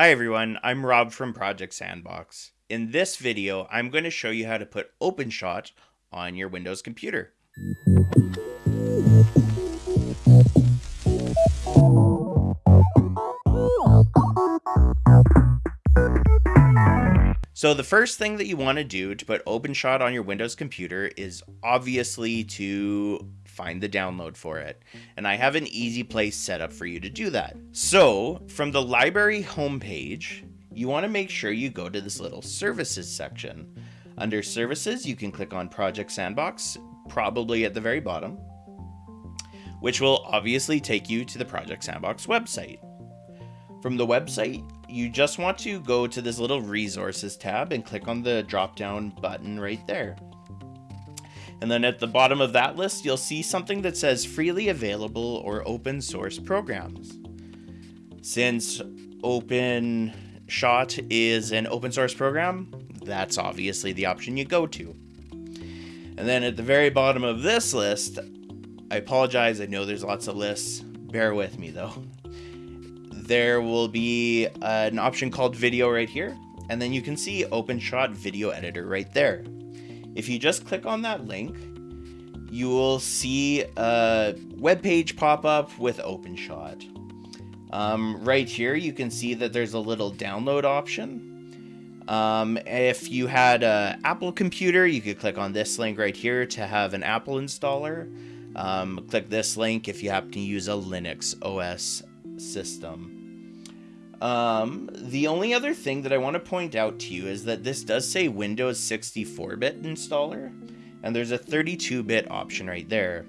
Hi everyone, I'm Rob from Project Sandbox. In this video, I'm going to show you how to put OpenShot on your Windows computer. So the first thing that you want to do to put OpenShot on your Windows computer is obviously to find the download for it. And I have an easy place set up for you to do that. So from the library homepage, you want to make sure you go to this little services section. Under services, you can click on Project Sandbox, probably at the very bottom, which will obviously take you to the Project Sandbox website. From the website, you just want to go to this little resources tab and click on the drop down button right there. And then at the bottom of that list, you'll see something that says freely available or open source programs. Since OpenShot is an open source program, that's obviously the option you go to. And then at the very bottom of this list, I apologize, I know there's lots of lists. Bear with me though. There will be an option called video right here, and then you can see OpenShot Video Editor right there. If you just click on that link, you will see a web page pop up with OpenShot. Um, right here, you can see that there's a little download option. Um, if you had an Apple computer, you could click on this link right here to have an Apple installer. Um, click this link if you happen to use a Linux OS system. Um, the only other thing that I want to point out to you is that this does say Windows 64-bit installer, and there's a 32-bit option right there.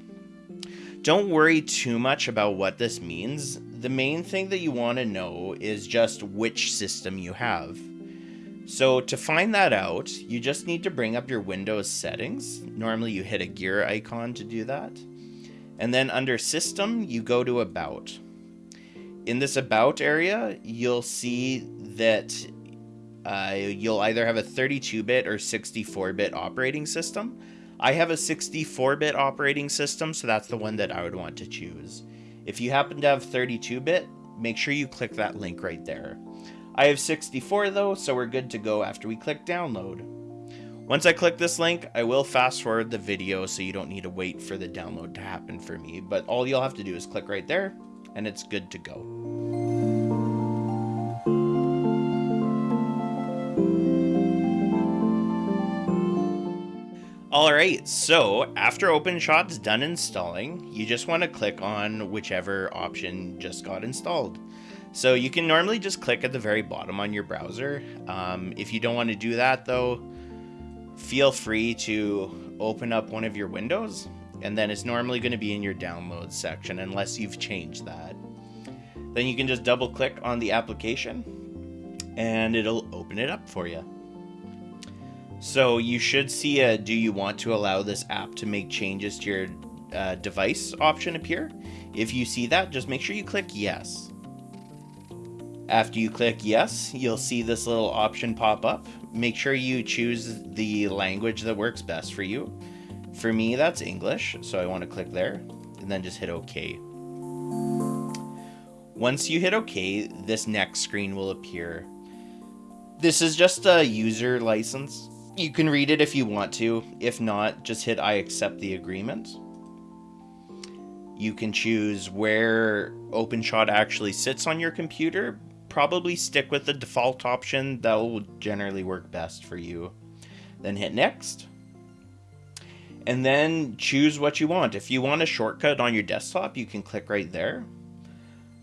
Don't worry too much about what this means. The main thing that you want to know is just which system you have. So to find that out, you just need to bring up your Windows settings. Normally you hit a gear icon to do that. And then under System, you go to About in this about area, you'll see that uh, you'll either have a 32-bit or 64-bit operating system. I have a 64-bit operating system, so that's the one that I would want to choose. If you happen to have 32-bit, make sure you click that link right there. I have 64 though, so we're good to go after we click download. Once I click this link, I will fast forward the video so you don't need to wait for the download to happen for me, but all you'll have to do is click right there and it's good to go. Alright, so after OpenShot's done installing, you just want to click on whichever option just got installed. So you can normally just click at the very bottom on your browser. Um, if you don't want to do that though, feel free to open up one of your windows and then it's normally going to be in your downloads section unless you've changed that. Then you can just double click on the application and it'll open it up for you. So you should see a do you want to allow this app to make changes to your uh, device option appear. If you see that, just make sure you click yes. After you click yes, you'll see this little option pop up. Make sure you choose the language that works best for you. For me, that's English, so I want to click there and then just hit OK. Once you hit OK, this next screen will appear. This is just a user license. You can read it if you want to. If not, just hit I accept the agreement. You can choose where OpenShot actually sits on your computer. Probably stick with the default option. That will generally work best for you. Then hit next and then choose what you want. If you want a shortcut on your desktop, you can click right there.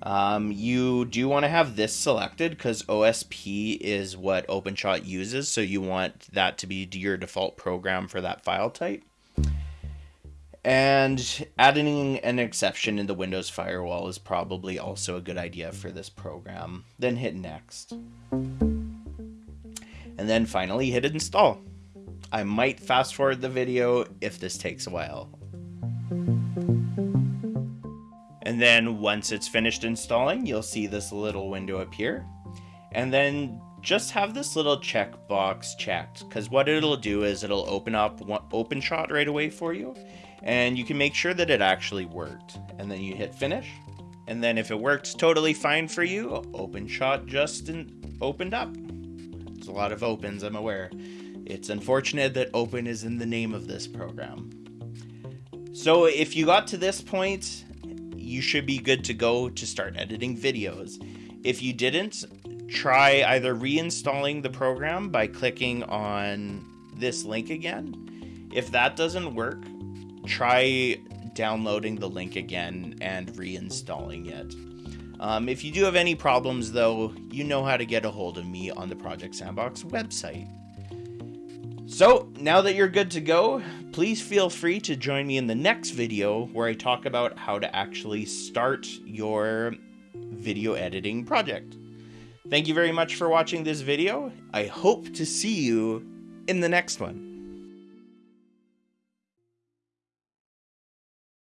Um, you do want to have this selected because OSP is what OpenShot uses, so you want that to be your default program for that file type. And adding an exception in the Windows firewall is probably also a good idea for this program. Then hit next. And then finally hit install. I might fast forward the video if this takes a while. And then once it's finished installing, you'll see this little window appear. And then just have this little checkbox checked because what it'll do is it'll open up OpenShot right away for you and you can make sure that it actually worked. And then you hit finish And then if it worked totally fine for you, OpenShot just opened up. It's a lot of opens, I'm aware. It's unfortunate that open is in the name of this program. So if you got to this point, you should be good to go to start editing videos. If you didn't, try either reinstalling the program by clicking on this link again. If that doesn't work, try downloading the link again and reinstalling it. Um, if you do have any problems, though, you know how to get a hold of me on the Project Sandbox website. So, now that you're good to go, please feel free to join me in the next video where I talk about how to actually start your video editing project. Thank you very much for watching this video. I hope to see you in the next one.